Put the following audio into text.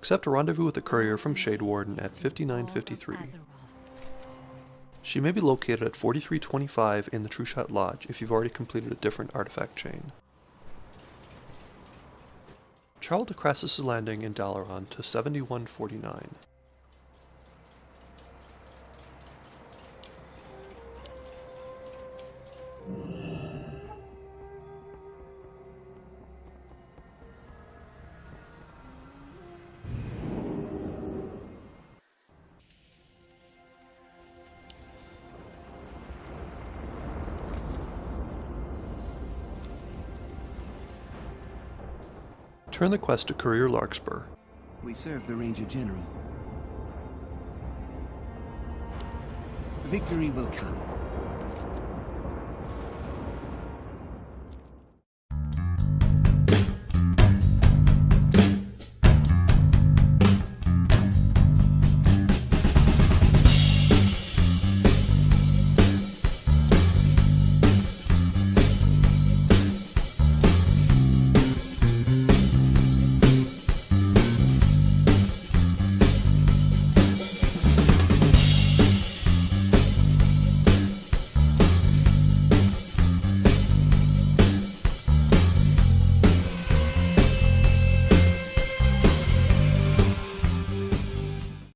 Accept a rendezvous with a courier from Shadewarden at 5953. She may be located at 4325 in the Trueshot Lodge if you've already completed a different artifact chain. Travel to Krasus' Landing in Dalaran to 7149. Turn the quest to Courier Larkspur. We serve the Ranger General. Victory will come.